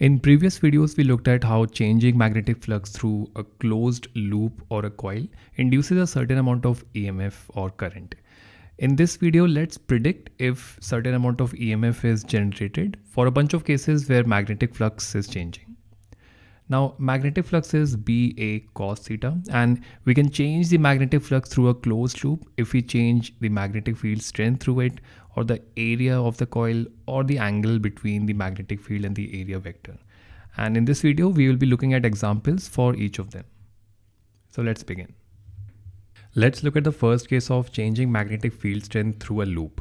In previous videos, we looked at how changing magnetic flux through a closed loop or a coil induces a certain amount of EMF or current. In this video, let's predict if certain amount of EMF is generated for a bunch of cases where magnetic flux is changing. Now magnetic flux is BA cos theta and we can change the magnetic flux through a closed loop if we change the magnetic field strength through it or the area of the coil or the angle between the magnetic field and the area vector. And in this video, we will be looking at examples for each of them. So let's begin. Let's look at the first case of changing magnetic field strength through a loop.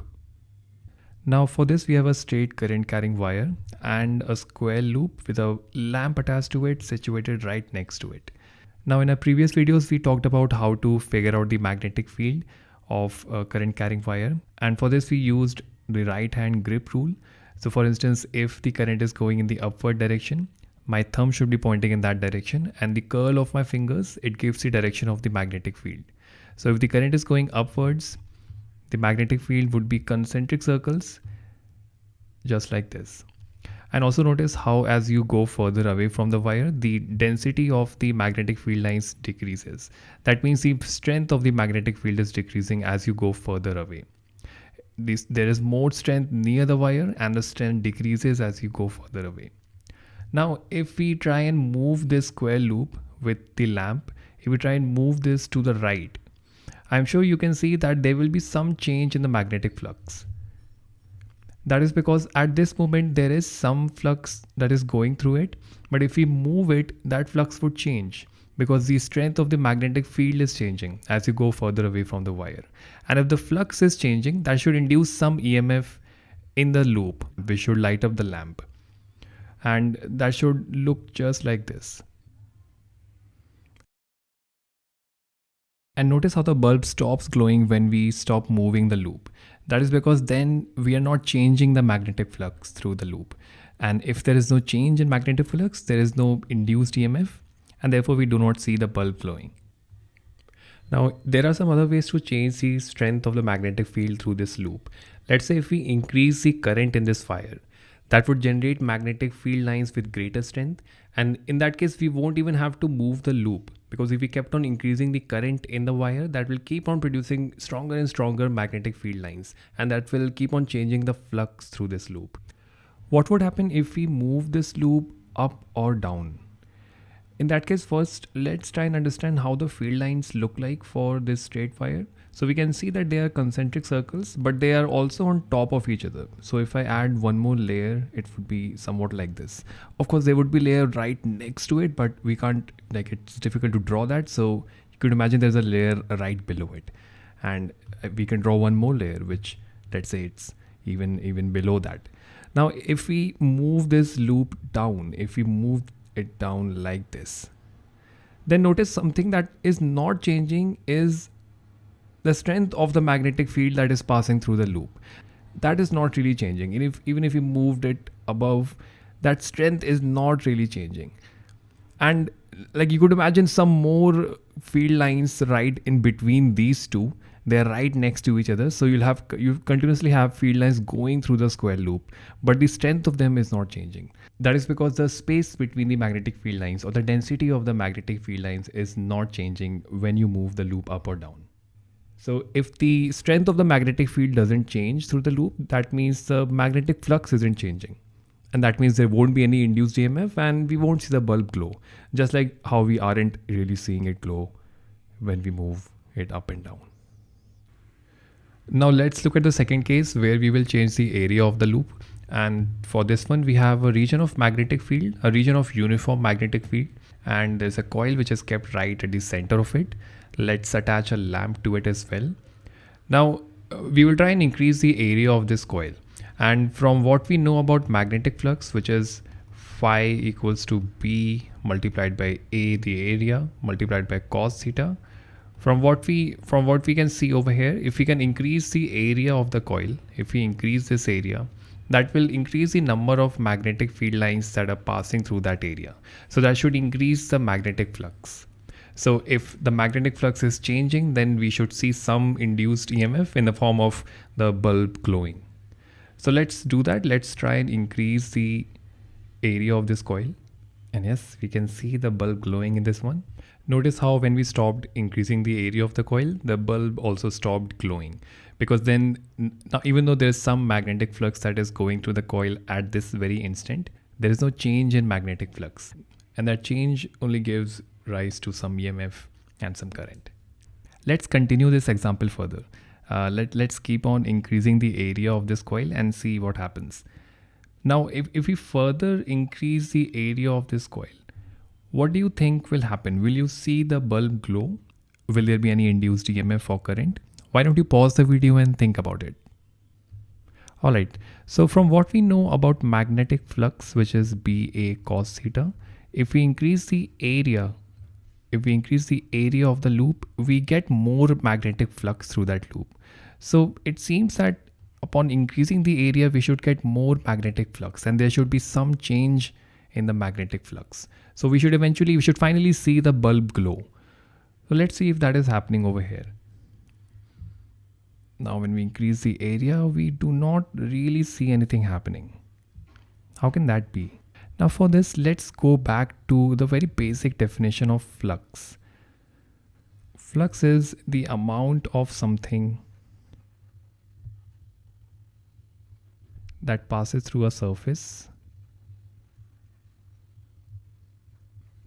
Now for this we have a straight current carrying wire and a square loop with a lamp attached to it situated right next to it. Now in our previous videos we talked about how to figure out the magnetic field of a current carrying wire and for this we used the right hand grip rule. So for instance if the current is going in the upward direction my thumb should be pointing in that direction and the curl of my fingers it gives the direction of the magnetic field. So if the current is going upwards the magnetic field would be concentric circles just like this. And also notice how as you go further away from the wire the density of the magnetic field lines decreases. That means the strength of the magnetic field is decreasing as you go further away. This there is more strength near the wire and the strength decreases as you go further away. Now if we try and move this square loop with the lamp if we try and move this to the right I'm sure you can see that there will be some change in the magnetic flux. That is because at this moment there is some flux that is going through it. But if we move it, that flux would change because the strength of the magnetic field is changing as you go further away from the wire. And if the flux is changing, that should induce some EMF in the loop, which should light up the lamp. And that should look just like this. And notice how the bulb stops glowing when we stop moving the loop. That is because then we are not changing the magnetic flux through the loop. And if there is no change in magnetic flux, there is no induced EMF and therefore we do not see the bulb glowing. Now, there are some other ways to change the strength of the magnetic field through this loop. Let's say if we increase the current in this wire, that would generate magnetic field lines with greater strength. And in that case, we won't even have to move the loop because if we kept on increasing the current in the wire that will keep on producing stronger and stronger magnetic field lines and that will keep on changing the flux through this loop. What would happen if we move this loop up or down? In that case first let's try and understand how the field lines look like for this straight wire. So we can see that they are concentric circles, but they are also on top of each other. So if I add one more layer, it would be somewhat like this. Of course, there would be layer right next to it, but we can't, like it's difficult to draw that. So you could imagine there's a layer right below it. And uh, we can draw one more layer, which let's say it's even, even below that. Now, if we move this loop down, if we move it down like this, then notice something that is not changing is the strength of the magnetic field that is passing through the loop. That is not really changing. And if, even if you moved it above, that strength is not really changing. And like you could imagine some more field lines right in between these two. They're right next to each other. So you'll have, you continuously have field lines going through the square loop, but the strength of them is not changing. That is because the space between the magnetic field lines or the density of the magnetic field lines is not changing when you move the loop up or down. So if the strength of the magnetic field doesn't change through the loop, that means the magnetic flux isn't changing. And that means there won't be any induced EMF and we won't see the bulb glow. Just like how we aren't really seeing it glow when we move it up and down. Now let's look at the second case where we will change the area of the loop. And for this one, we have a region of magnetic field, a region of uniform magnetic field, and there's a coil which is kept right at the center of it. Let's attach a lamp to it as well. Now uh, we will try and increase the area of this coil. And from what we know about magnetic flux which is phi equals to b multiplied by a the area multiplied by cos theta from what we from what we can see over here if we can increase the area of the coil if we increase this area that will increase the number of magnetic field lines that are passing through that area so that should increase the magnetic flux so if the magnetic flux is changing, then we should see some induced EMF in the form of the bulb glowing. So let's do that. Let's try and increase the area of this coil and yes we can see the bulb glowing in this one notice how when we stopped increasing the area of the coil the bulb also stopped glowing because then now even though there's some magnetic flux that is going through the coil at this very instant there is no change in magnetic flux and that change only gives rise to some EMF and some current. Let's continue this example further. Uh, let, let's keep on increasing the area of this coil and see what happens. Now, if, if we further increase the area of this coil, what do you think will happen? Will you see the bulb glow? Will there be any induced EMF or current? Why don't you pause the video and think about it? Alright, so from what we know about magnetic flux, which is BA cos theta, if we increase the area, if we increase the area of the loop, we get more magnetic flux through that loop. So it seems that upon increasing the area, we should get more magnetic flux and there should be some change in the magnetic flux. So we should eventually, we should finally see the bulb glow. So let's see if that is happening over here. Now when we increase the area, we do not really see anything happening. How can that be? Now for this, let's go back to the very basic definition of flux. Flux is the amount of something that passes through a surface.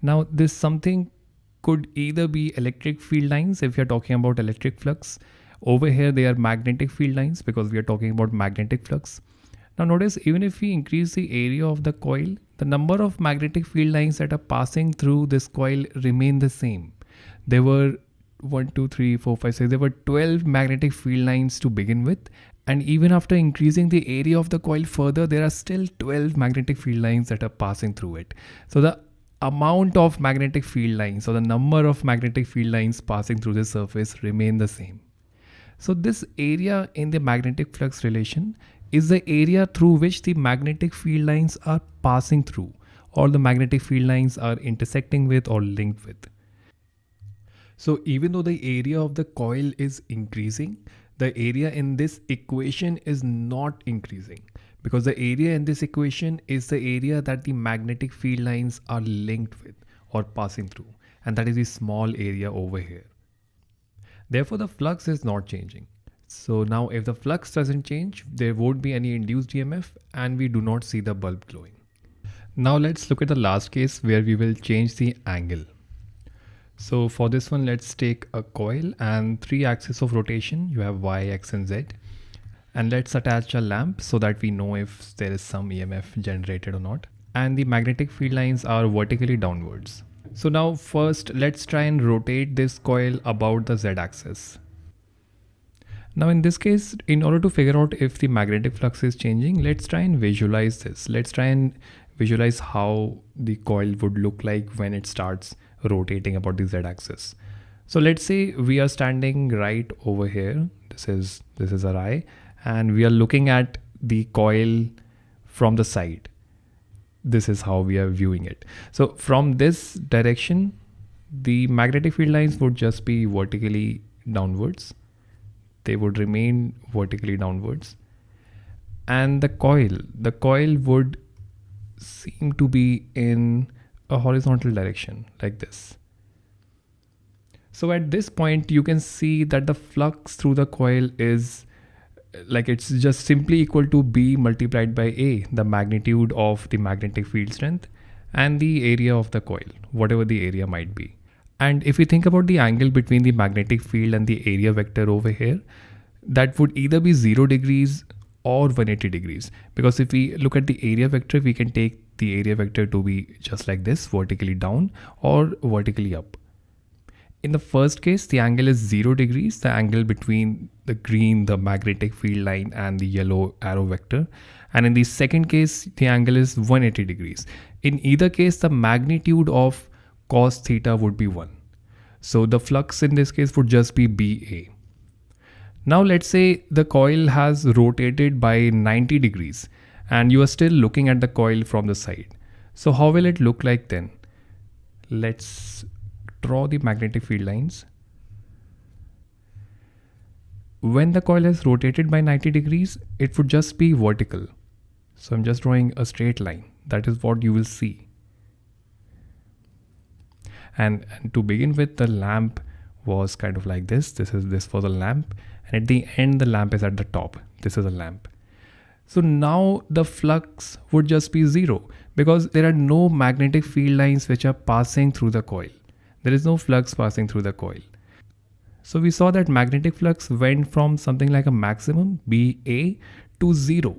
Now this something could either be electric field lines if you're talking about electric flux. Over here they are magnetic field lines because we are talking about magnetic flux. Now notice even if we increase the area of the coil, the number of magnetic field lines that are passing through this coil remain the same. There were 1, 2, 3, 4, 5, 6, there were 12 magnetic field lines to begin with and even after increasing the area of the coil further, there are still 12 magnetic field lines that are passing through it. So the amount of magnetic field lines or the number of magnetic field lines passing through the surface remain the same. So this area in the magnetic flux relation is the area through which the magnetic field lines are passing through or the magnetic field lines are intersecting with or linked with. So even though the area of the coil is increasing, the area in this equation is not increasing because the area in this equation is the area that the magnetic field lines are linked with or passing through and that is the small area over here. Therefore the flux is not changing. So now if the flux doesn't change, there won't be any induced EMF and we do not see the bulb glowing. Now let's look at the last case where we will change the angle. So for this one, let's take a coil and three axes of rotation. You have Y, X and Z. And let's attach a lamp so that we know if there is some EMF generated or not. And the magnetic field lines are vertically downwards. So now first let's try and rotate this coil about the Z axis. Now in this case, in order to figure out if the magnetic flux is changing, let's try and visualize this. Let's try and visualize how the coil would look like when it starts rotating about the z-axis. So let's say we are standing right over here. This is this is our eye, and we are looking at the coil from the side. This is how we are viewing it. So from this direction, the magnetic field lines would just be vertically downwards. They would remain vertically downwards. And the coil, the coil would seem to be in a horizontal direction like this. So at this point, you can see that the flux through the coil is like it's just simply equal to B multiplied by A, the magnitude of the magnetic field strength and the area of the coil, whatever the area might be. And if we think about the angle between the magnetic field and the area vector over here, that would either be 0 degrees or 180 degrees. Because if we look at the area vector, we can take the area vector to be just like this vertically down or vertically up. In the first case, the angle is 0 degrees, the angle between the green, the magnetic field line and the yellow arrow vector. And in the second case, the angle is 180 degrees. In either case, the magnitude of cos theta would be 1. So the flux in this case would just be BA. Now let's say the coil has rotated by 90 degrees and you are still looking at the coil from the side. So how will it look like then? Let's draw the magnetic field lines. When the coil is rotated by 90 degrees, it would just be vertical. So I'm just drawing a straight line. That is what you will see. And, and to begin with, the lamp was kind of like this. This is this for the lamp. And at the end, the lamp is at the top. This is a lamp. So now the flux would just be zero because there are no magnetic field lines which are passing through the coil. There is no flux passing through the coil. So we saw that magnetic flux went from something like a maximum BA to zero.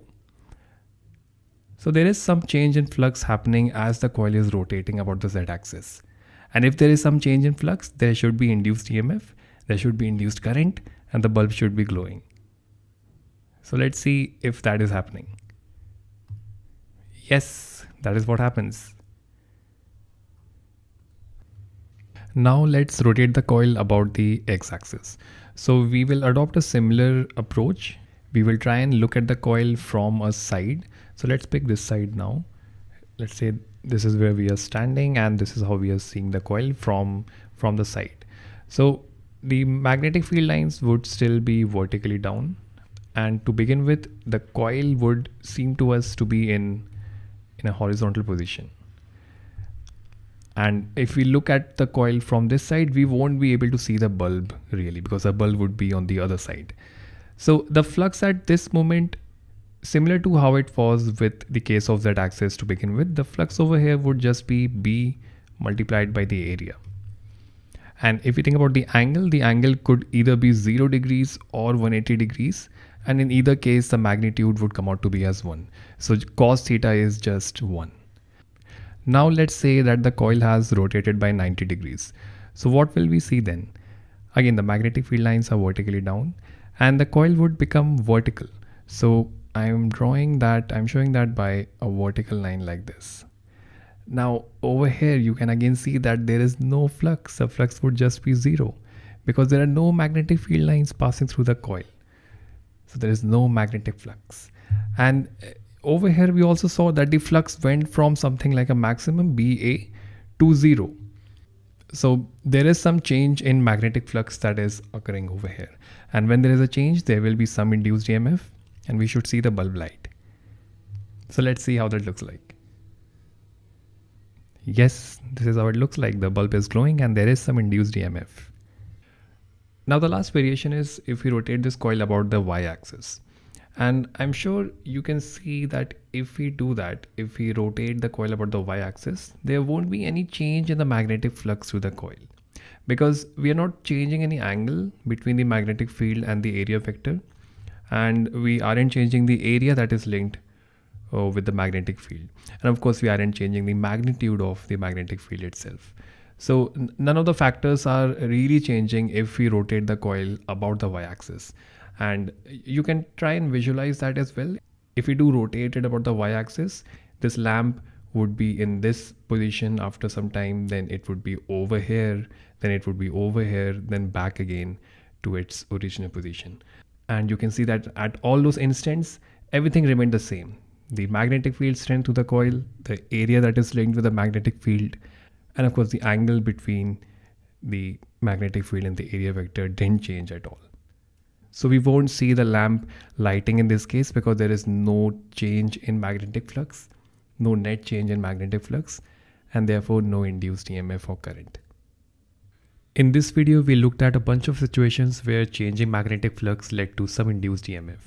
So there is some change in flux happening as the coil is rotating about the z-axis. And if there is some change in flux, there should be induced EMF, there should be induced current, and the bulb should be glowing. So let's see if that is happening. Yes, that is what happens. Now let's rotate the coil about the x-axis. So we will adopt a similar approach. We will try and look at the coil from a side. So let's pick this side now. Let's say this is where we are standing and this is how we are seeing the coil from from the side. So the magnetic field lines would still be vertically down and to begin with the coil would seem to us to be in in a horizontal position and if we look at the coil from this side we won't be able to see the bulb really because the bulb would be on the other side so the flux at this moment similar to how it was with the case of z axis to begin with the flux over here would just be b multiplied by the area and if you think about the angle the angle could either be 0 degrees or 180 degrees and in either case the magnitude would come out to be as 1. So cos theta is just 1. Now let's say that the coil has rotated by 90 degrees. So what will we see then? Again the magnetic field lines are vertically down and the coil would become vertical. So I'm drawing that, I'm showing that by a vertical line like this. Now over here you can again see that there is no flux, the flux would just be zero because there are no magnetic field lines passing through the coil. So there is no magnetic flux. And over here, we also saw that the flux went from something like a maximum BA to zero. So there is some change in magnetic flux that is occurring over here. And when there is a change, there will be some induced EMF and we should see the bulb light. So let's see how that looks like. Yes, this is how it looks like. The bulb is glowing and there is some induced EMF. Now the last variation is if we rotate this coil about the y-axis. And I'm sure you can see that if we do that, if we rotate the coil about the y-axis, there won't be any change in the magnetic flux through the coil. Because we are not changing any angle between the magnetic field and the area vector. And we aren't changing the area that is linked uh, with the magnetic field. And of course we aren't changing the magnitude of the magnetic field itself. So none of the factors are really changing if we rotate the coil about the y-axis. And you can try and visualize that as well. If we do rotate it about the y-axis, this lamp would be in this position after some time, then it would be over here, then it would be over here, then back again to its original position. And you can see that at all those instants, everything remained the same. The magnetic field strength to the coil, the area that is linked with the magnetic field, and of course, the angle between the magnetic field and the area vector didn't change at all. So we won't see the lamp lighting in this case because there is no change in magnetic flux, no net change in magnetic flux, and therefore no induced EMF or current. In this video, we looked at a bunch of situations where changing magnetic flux led to some induced EMF.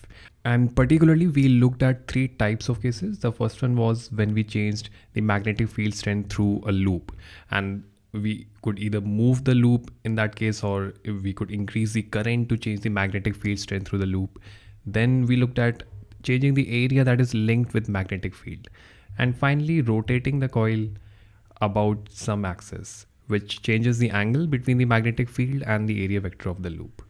And particularly, we looked at three types of cases. The first one was when we changed the magnetic field strength through a loop. And we could either move the loop in that case or we could increase the current to change the magnetic field strength through the loop. Then we looked at changing the area that is linked with magnetic field. And finally, rotating the coil about some axis, which changes the angle between the magnetic field and the area vector of the loop.